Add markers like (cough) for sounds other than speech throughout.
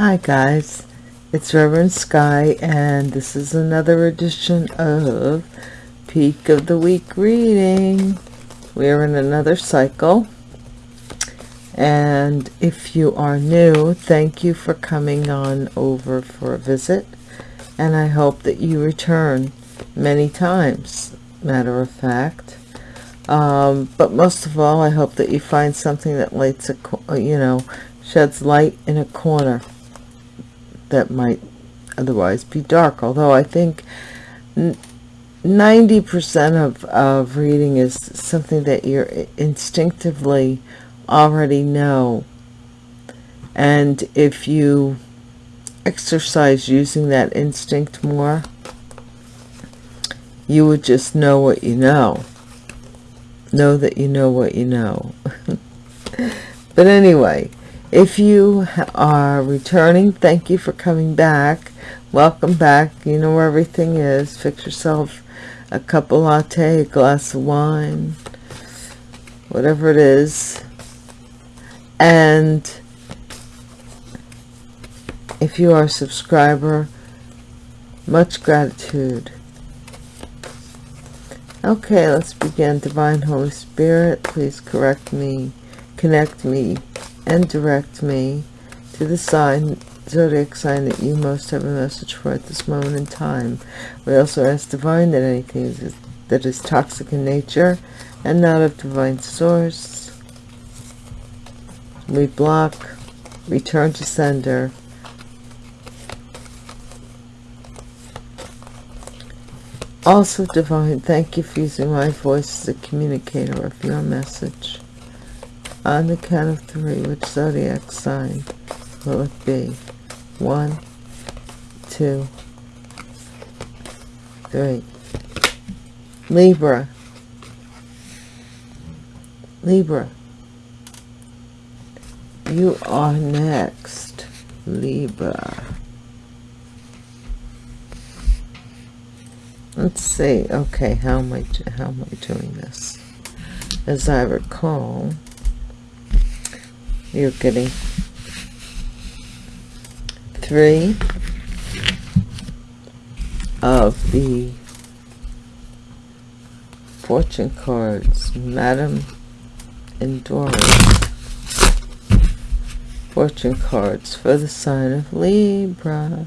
Hi guys, it's Reverend Sky and this is another edition of Peak of the Week reading. We're in another cycle and if you are new, thank you for coming on over for a visit and I hope that you return many times, matter of fact. Um, but most of all, I hope that you find something that lights a, you know, sheds light in a corner that might otherwise be dark. Although I think 90% of, of reading is something that you instinctively already know. And if you exercise using that instinct more, you would just know what you know. Know that you know what you know. (laughs) but anyway, if you are returning thank you for coming back. Welcome back. You know where everything is. Fix yourself a cup of latte a glass of wine whatever it is. And if you are a subscriber much gratitude. Okay let's begin. Divine holy spirit please correct me connect me and direct me to the sign zodiac sign that you most have a message for at this moment in time. We also ask divine that anything that is toxic in nature and not of divine source. We block return to sender. Also divine thank you for using my voice as a communicator of your message on the count of three, which zodiac sign will it be? One, two, three. Libra. Libra. You are next, Libra. Let's see. Okay, how am I how am I doing this? As I recall, you're getting three of the fortune cards madam and fortune cards for the sign of libra.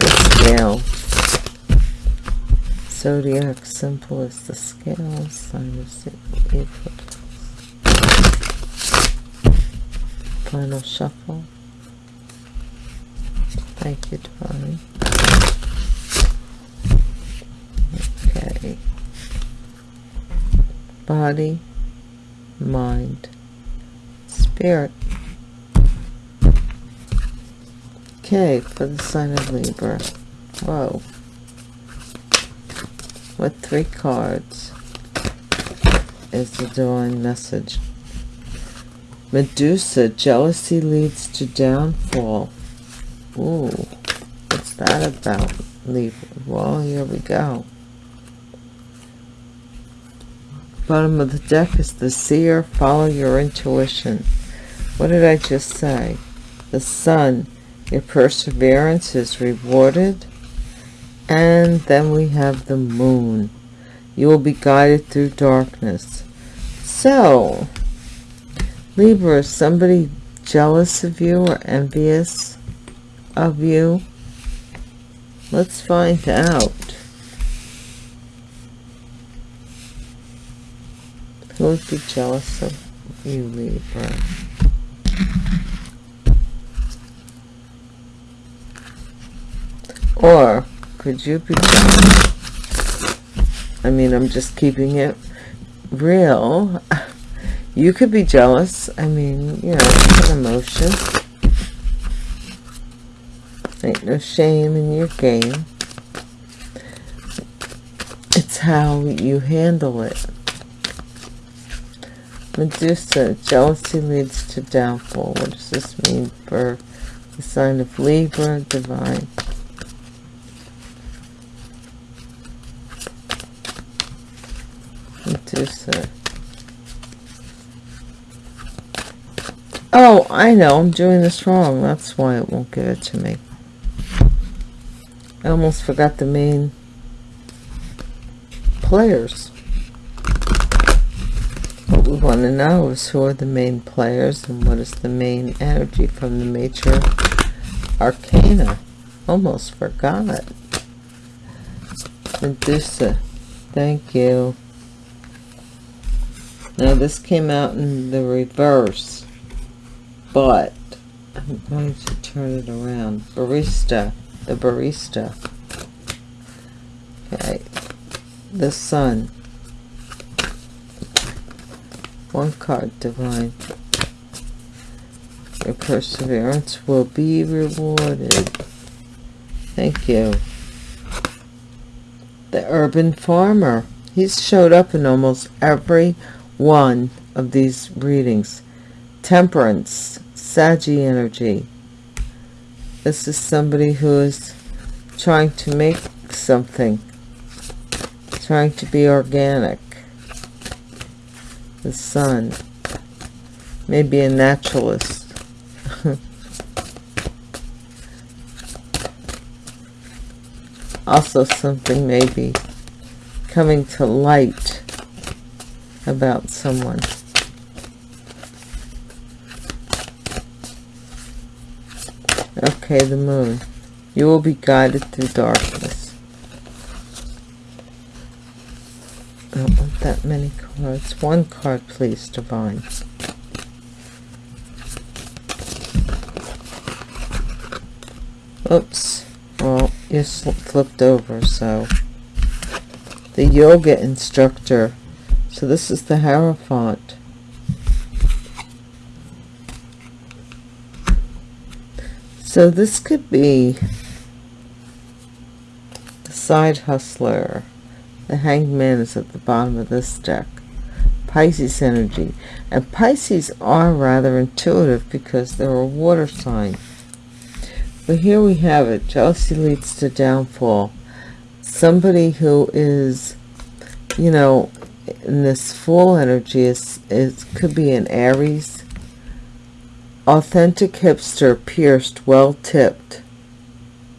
Scale zodiac symbol is the scale sign of April. Final shuffle. Thank you, Divine. Okay. Body, mind, spirit. Okay, for the sign of Libra. Whoa with three cards is the divine message. Medusa, jealousy leads to downfall. Ooh, what's that about? Leave. Well, here we go. Bottom of the deck is the seer. Follow your intuition. What did I just say? The sun. Your perseverance is rewarded and then we have the moon. You will be guided through darkness. So libra is somebody jealous of you or envious of you? Let's find out. Who would be jealous of you libra? Or could you be I mean, I'm just keeping it real. You could be jealous. I mean, you know, it's an emotion. Ain't no shame in your game. It's how you handle it. Medusa, jealousy leads to downfall. What does this mean for the sign of Libra, divine? Uh, oh, I know. I'm doing this wrong. That's why it won't give it to me. I almost forgot the main players. What we want to know is who are the main players and what is the main energy from the major arcana. Almost forgot. Medusa. Thank you. Now this came out in the reverse, but I'm going to turn it around. Barista, the barista. Okay, the sun. One card, divine. Your perseverance will be rewarded. Thank you. The urban farmer. He's showed up in almost every one of these readings. Temperance, Saggy energy. This is somebody who is trying to make something, trying to be organic. The sun, maybe a naturalist. (laughs) also something maybe coming to light about someone. Okay, the moon. You will be guided through darkness. I don't want that many cards. One card, please, Divine. Oops. Well, you flipped over, so... The yoga instructor so this is the Hierophant. So this could be the side hustler. The hangman is at the bottom of this deck. Pisces energy. And Pisces are rather intuitive because they're a water sign. But here we have it. Jealousy leads to downfall. Somebody who is, you know, and this full energy is it could be an aries. Authentic hipster pierced well tipped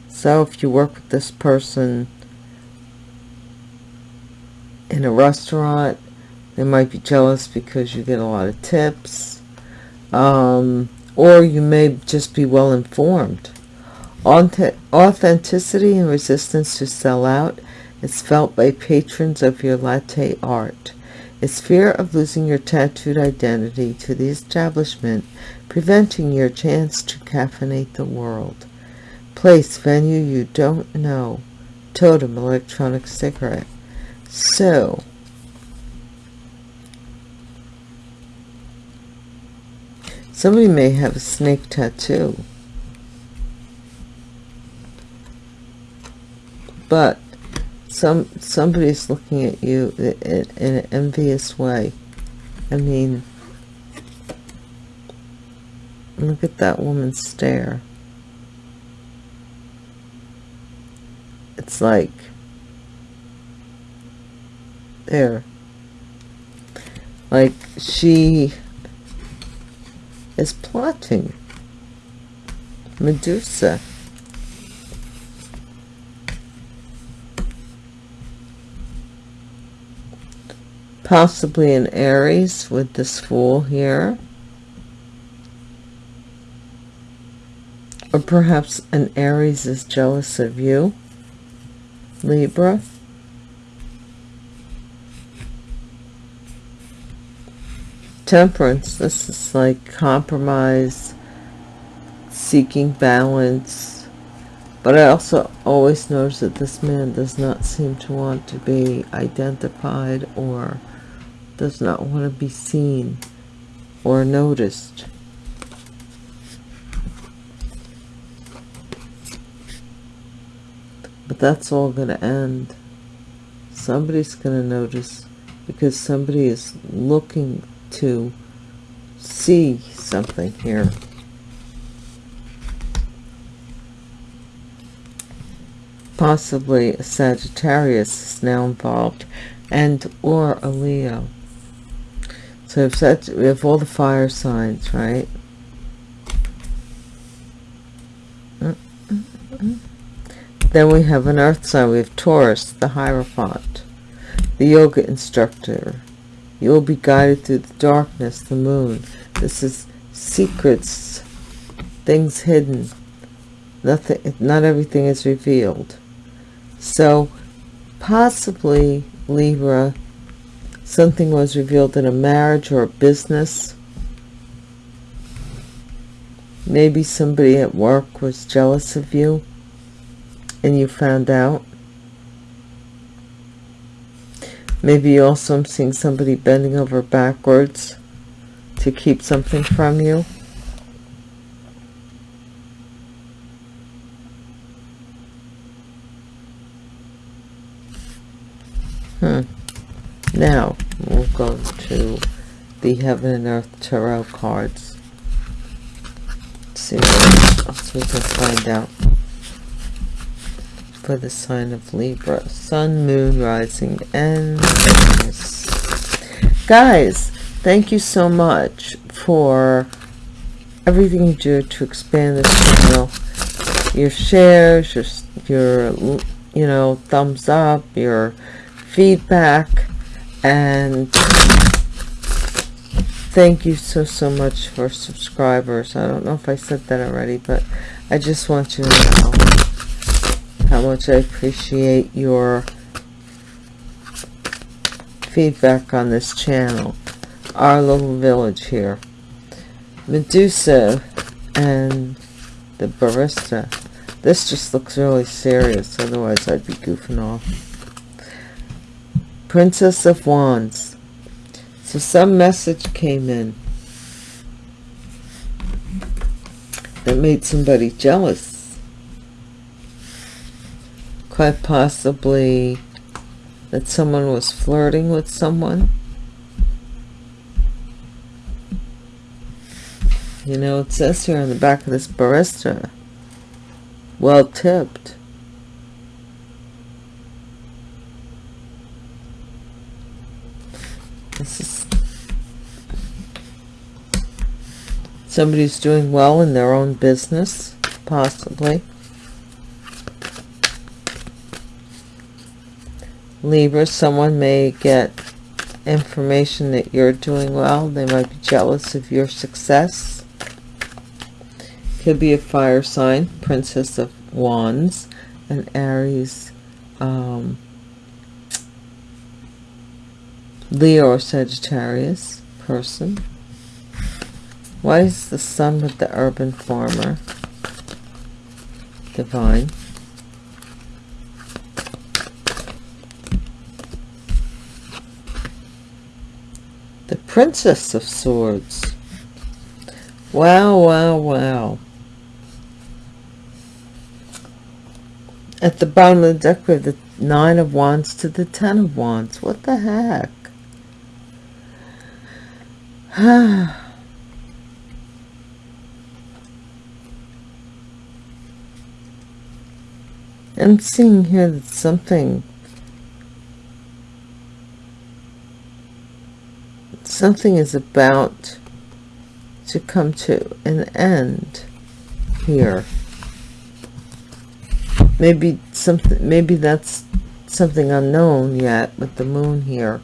so if you work with this person in a restaurant they might be jealous because you get a lot of tips. Um, or you may just be well informed authenticity and resistance to sell out is felt by patrons of your latte art. Is fear of losing your tattooed identity to the establishment preventing your chance to caffeinate the world? Place, venue you don't know. Totem, electronic cigarette. So, somebody may have a snake tattoo. But some somebody's looking at you in, in an envious way. I mean look at that woman stare. It's like there. Like she is plotting Medusa possibly an Aries with this Fool here. Or perhaps an Aries is jealous of you, Libra. Temperance, this is like compromise, seeking balance. But I also always notice that this man does not seem to want to be identified or does not want to be seen or noticed. But that's all going to end. Somebody's going to notice because somebody is looking to see something here. Possibly a Sagittarius is now involved and or a Leo so if such we have all the fire signs right? Then we have an earth sign. We have taurus the hierophant the yoga instructor. You will be guided through the darkness the moon. This is secrets things hidden. Nothing not everything is revealed. So possibly libra something was revealed in a marriage or a business. Maybe somebody at work was jealous of you and you found out. Maybe also I'm seeing somebody bending over backwards to keep something from you. Hmm. Now, we'll go to the Heaven and Earth Tarot cards. Let's see what we can find out for the sign of Libra. Sun, Moon, Rising, and Venus. Guys, thank you so much for everything you do to expand this channel. Your shares, your, your you know, thumbs up, your feedback, and thank you so, so much for subscribers. I don't know if I said that already, but I just want you to know how much I appreciate your feedback on this channel. Our little village here. Medusa and the barista. This just looks really serious, otherwise I'd be goofing off. Princess of Wands. So some message came in that made somebody jealous quite possibly that someone was flirting with someone. You know, it says here on the back of this barista, well tipped. This is somebody's doing well in their own business, possibly. Libra, someone may get information that you're doing well. They might be jealous of your success. Could be a fire sign, Princess of Wands, an Aries, um, Leo or Sagittarius person. Why is the sun with the urban farmer? Divine. The Princess of Swords. Wow, wow, wow. At the bottom of the deck, we have the Nine of Wands to the Ten of Wands. What the heck? (sighs) (sighs) I'm seeing here that something something is about to come to an end here. Maybe something maybe that's something unknown yet with the moon here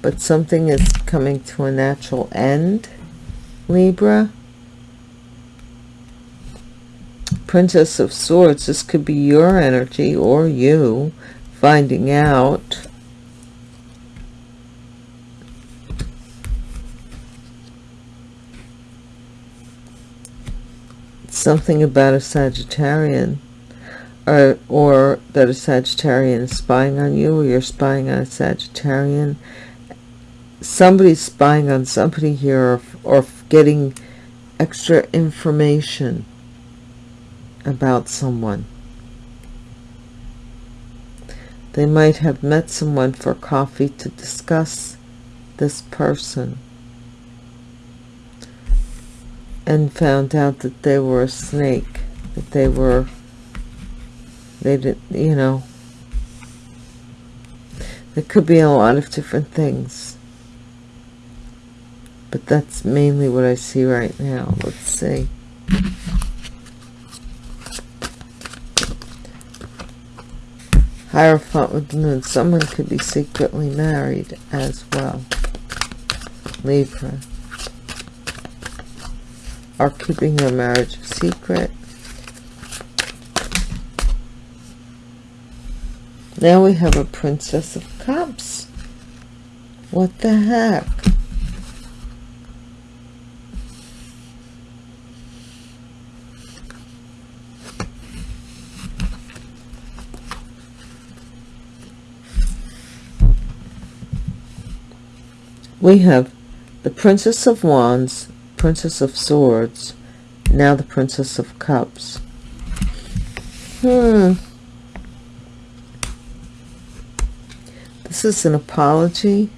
but something is coming to a natural end libra princess of swords this could be your energy or you finding out something about a Sagittarian or, or that a Sagittarian is spying on you or you're spying on a Sagittarian. Somebody's spying on somebody here or, or getting extra information about someone. They might have met someone for coffee to discuss this person and found out that they were a snake, that they were, they did, you know, there could be a lot of different things. But that's mainly what I see right now. Let's see. Hierophant with the moon. Someone could be secretly married as well. Libra. Are keeping their marriage secret. Now we have a Princess of Cups. What the heck? We have the Princess of Wands, Princess of Swords, now the Princess of Cups. Hmm. This is an apology.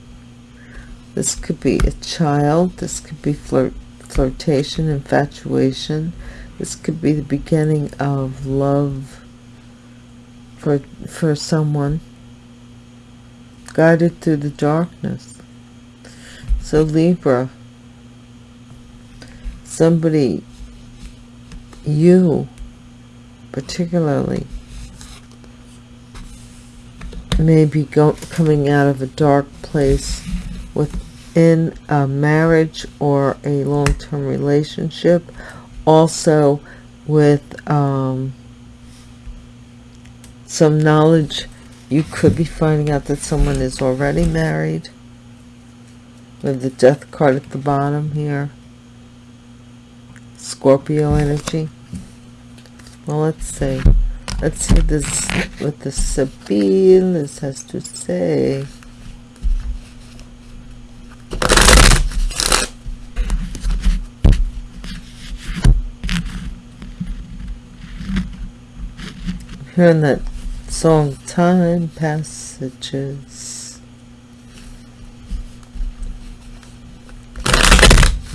This could be a child. This could be flirt, flirtation, infatuation. This could be the beginning of love for, for someone. Guided through the darkness. So Libra, somebody, you particularly, may be go coming out of a dark place within a marriage or a long-term relationship. Also with um, some knowledge, you could be finding out that someone is already married with the death card at the bottom here. Scorpio energy. Well, let's see. Let's see this what the Sabine this has to say. Hearing that song Time Passages.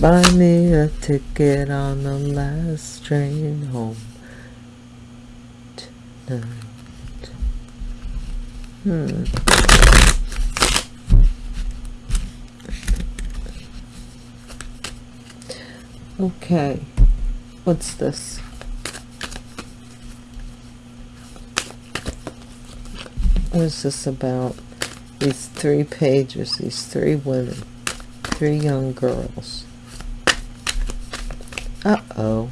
Buy me a ticket on the last train home tonight. Hmm. Okay. What's this? What is this about? These three pages, these three women, three young girls. Uh-oh.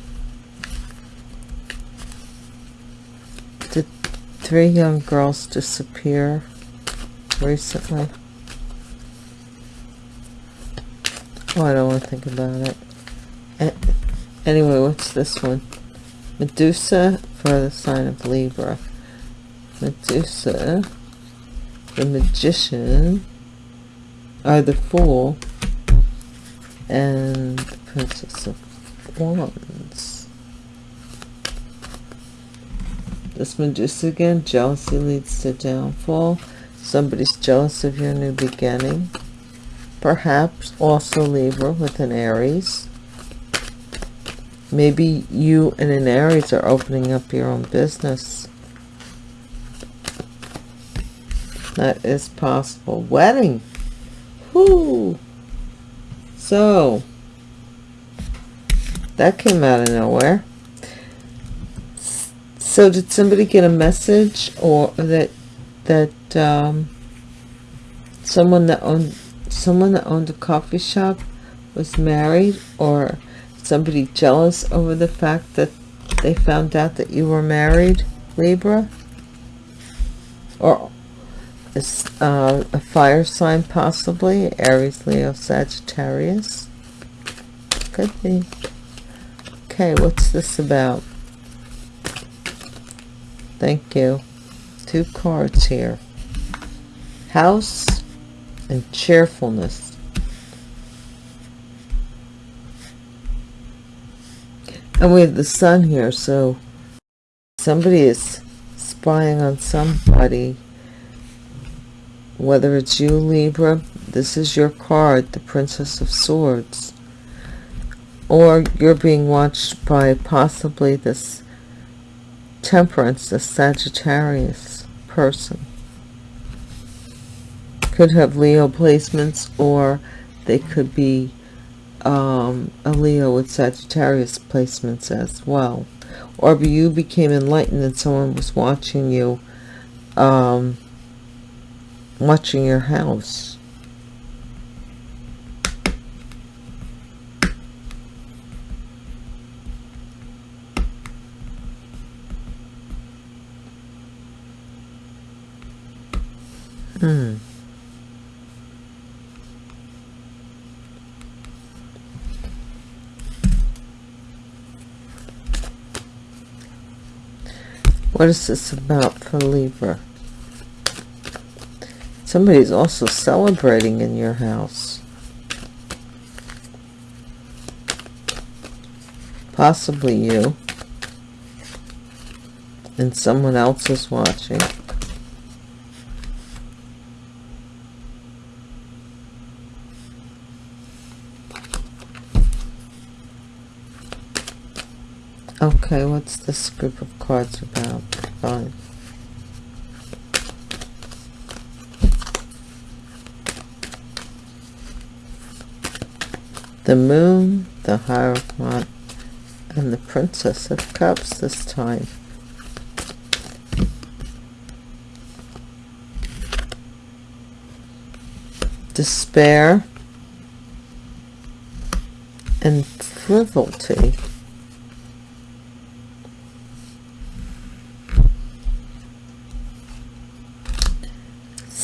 Did three young girls disappear recently? Oh, I don't want to think about it. Anyway, what's this one? Medusa for the sign of Libra. Medusa, the Magician, or the Fool, and the Princess of Wands. This Medusa again, jealousy leads to downfall. Somebody's jealous of your new beginning. Perhaps also Libra with an Aries. Maybe you and an Aries are opening up your own business. That is possible. Wedding. Whoo. So, that came out of nowhere. So did somebody get a message or that that um, someone that owned someone that owned a coffee shop was married or somebody jealous over the fact that they found out that you were married Libra? Or uh, a fire sign possibly Aries Leo Sagittarius? Could be Okay, what's this about? Thank you. Two cards here. House and cheerfulness. And we have the sun here, so somebody is spying on somebody. Whether it's you, Libra, this is your card, the Princess of Swords or you're being watched by possibly this temperance this sagittarius person could have leo placements or they could be um, a leo with sagittarius placements as well or you became enlightened and someone was watching you um, watching your house. Hmm. What is this about for Libra? Somebody's also celebrating in your house. Possibly you. And someone else is watching. Okay, what's this group of cards about? The Moon, the Hierophant, and the Princess of Cups this time. Despair and frivolity.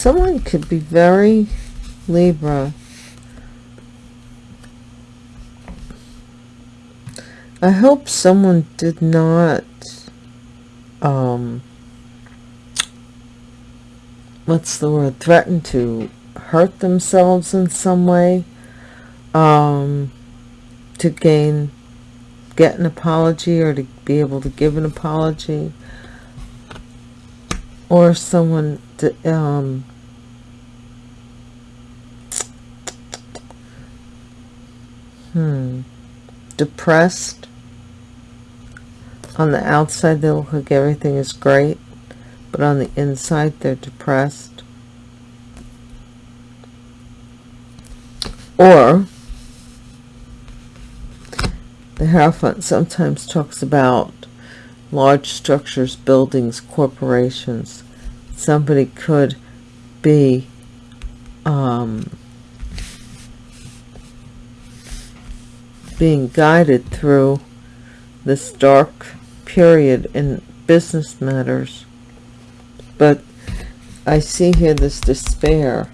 Someone could be very Libra. I hope someone did not um what's the word threaten to hurt themselves in some way um to gain get an apology or to be able to give an apology or someone to, um Hmm. Depressed. On the outside, they look like everything is great, but on the inside, they're depressed. Or, the Hierophant sometimes talks about large structures, buildings, corporations. Somebody could be um, being guided through this dark period in business matters. But I see here this despair.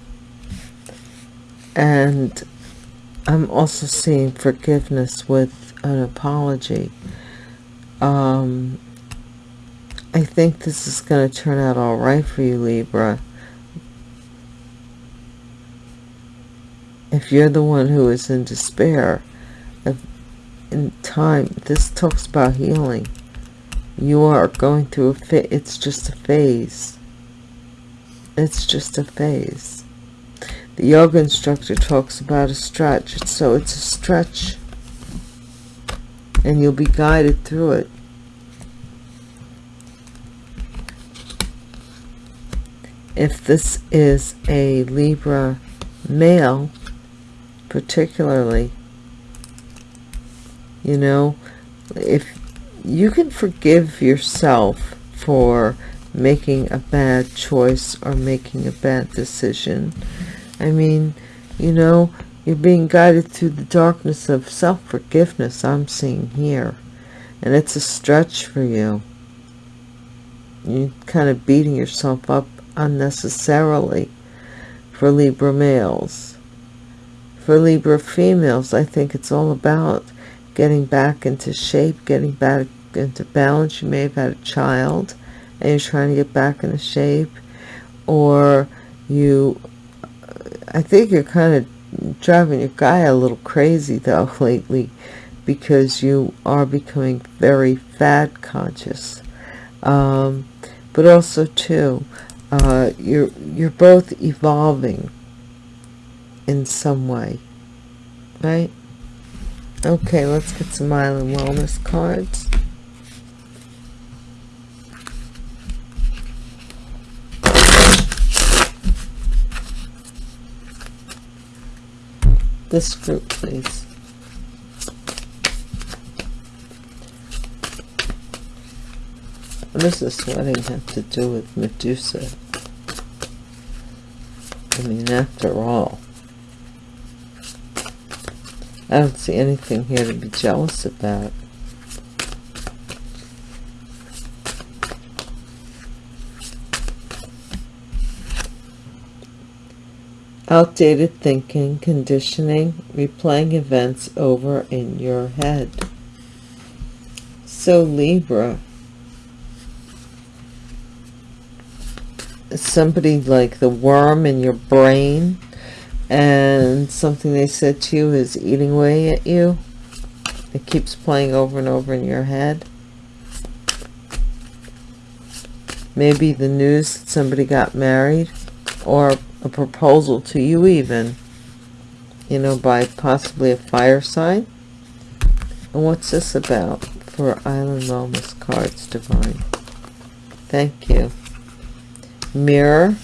And I'm also seeing forgiveness with an apology. Um, I think this is going to turn out all right for you, Libra. If you're the one who is in despair, in time this talks about healing. You are going through a fit it's just a phase. It's just a phase. The yoga instructor talks about a stretch so it's a stretch. And you'll be guided through it. If this is a Libra male particularly you know? If you can forgive yourself for making a bad choice or making a bad decision i mean you know you're being guided through the darkness of self-forgiveness i'm seeing here and it's a stretch for you. You're kind of beating yourself up unnecessarily for libra males. For libra females i think it's all about getting back into shape, getting back into balance. You may have had a child and you're trying to get back into shape. Or you, I think you're kind of driving your guy a little crazy though (laughs) lately because you are becoming very fat conscious. Um, but also too, uh, you're, you're both evolving in some way, right? Okay, let's get some Island Wellness cards. This group, please. What does this wedding have to do with Medusa? I mean, after all, I don't see anything here to be jealous about. Outdated thinking, conditioning, replaying events over in your head. So Libra, somebody like the worm in your brain and something they said to you is eating away at you. It keeps playing over and over in your head. Maybe the news that somebody got married or a proposal to you even, you know, by possibly a fire sign. And what's this about for Island Wellness Cards Divine? Thank you. Mirror.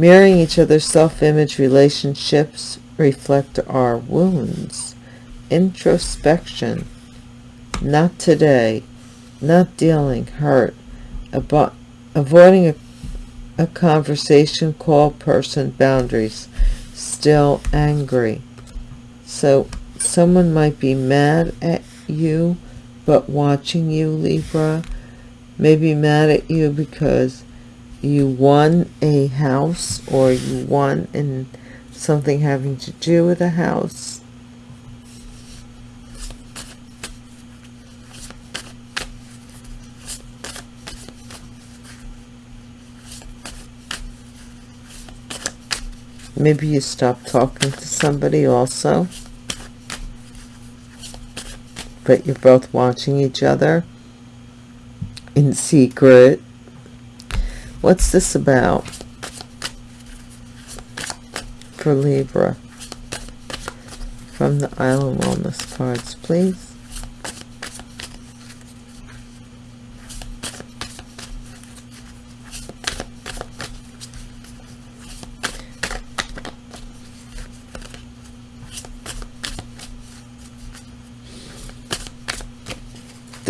Mirroring each other's self-image relationships reflect our wounds. Introspection. Not today. Not dealing. Hurt. Abo avoiding a a conversation call person boundaries still angry so someone might be mad at you but watching you libra maybe mad at you because you won a house or you won in something having to do with a house Maybe you stop talking to somebody also. But you're both watching each other in secret. What's this about for Libra? From the Island Wellness cards, please.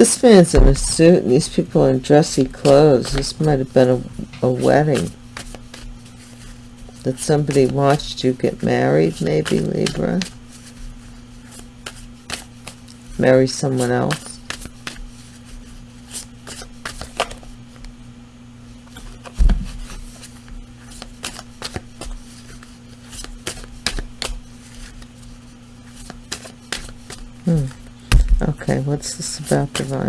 This man's in a suit and these people are in dressy clothes. This might have been a, a wedding. That somebody watched you get married, maybe, Libra? Marry someone else? Hmm. Okay, what's this about divine?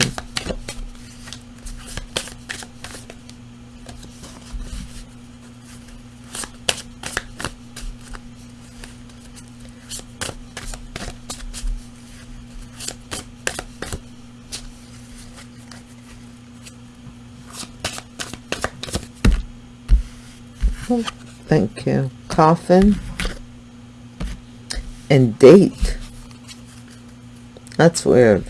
Oh, thank you. Coffin and date. That's weird.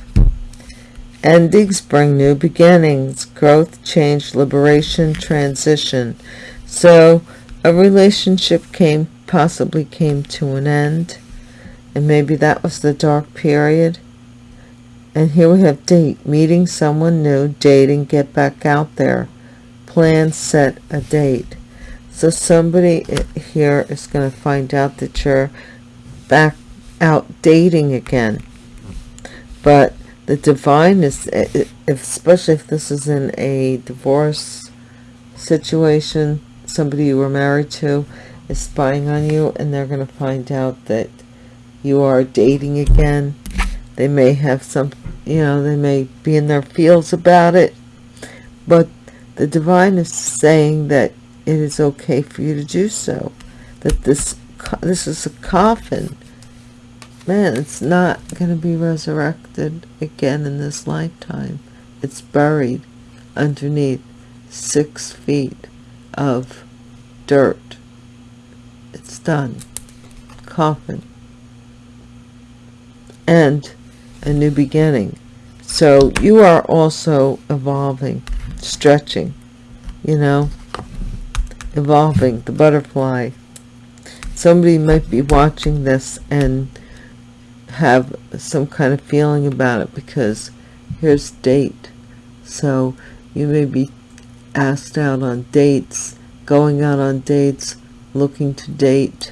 Endings bring new beginnings, growth, change, liberation, transition. So a relationship came, possibly came to an end. And maybe that was the dark period. And here we have date, meeting someone new, dating, get back out there. Plan, set a date. So somebody uh, here is going to find out that you're back out dating again. But the divine is uh, uh, especially if this is in a divorce situation somebody you were married to is spying on you and they're going to find out that you are dating again. They may have some you know they may be in their feels about it. But the divine is saying that it is okay for you to do so that this this is a coffin man, it's not going to be resurrected again in this lifetime. It's buried underneath six feet of dirt. It's done. Coffin. And a new beginning. So you are also evolving, stretching, you know, evolving, the butterfly. Somebody might be watching this and have some kind of feeling about it because here's date. So you may be asked out on dates going out on dates looking to date.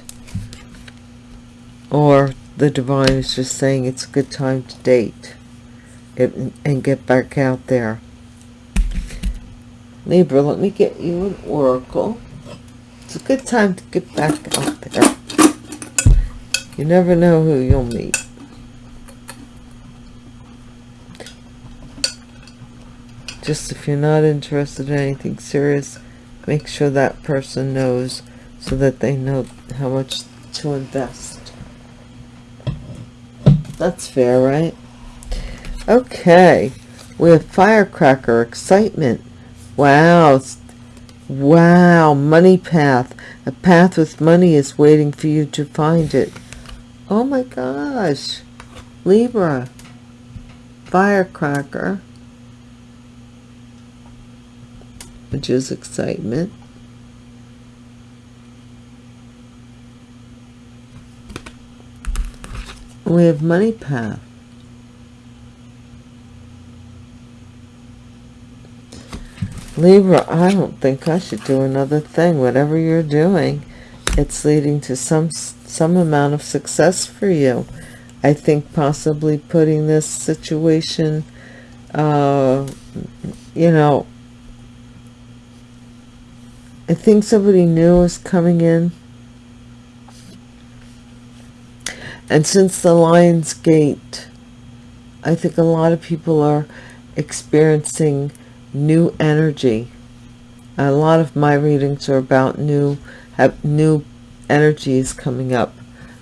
Or the divine is just saying it's a good time to date it, and get back out there. Libra let me get you an oracle it's a good time to get back out there. You never know who you'll meet. Just if you're not interested in anything serious make sure that person knows so that they know how much to invest. That's fair right? Okay. We have firecracker excitement. Wow wow money path. A path with money is waiting for you to find it. Oh my gosh. Libra. Firecracker. Which is excitement. We have money path. Libra, I don't think I should do another thing. Whatever you're doing, it's leading to some some amount of success for you. I think possibly putting this situation, uh, you know, I think somebody new is coming in. And since the Lion's Gate, I think a lot of people are experiencing new energy. A lot of my readings are about new, have new energies coming up.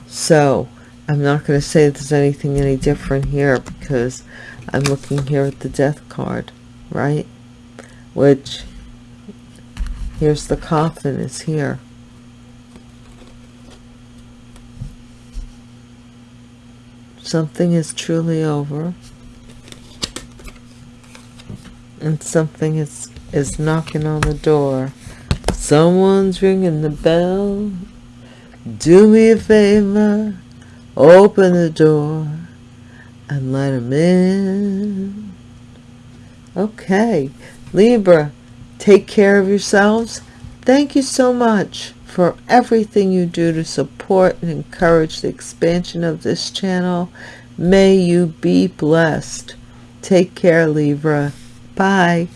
So I'm not going to say there's anything any different here because I'm looking here at the death card, right? Which Here's the coffin is here. Something is truly over. And something is, is knocking on the door. Someone's ringing the bell. Do me a favor. Open the door and let him in. Okay. Libra, Take care of yourselves. Thank you so much for everything you do to support and encourage the expansion of this channel. May you be blessed. Take care, Libra. Bye.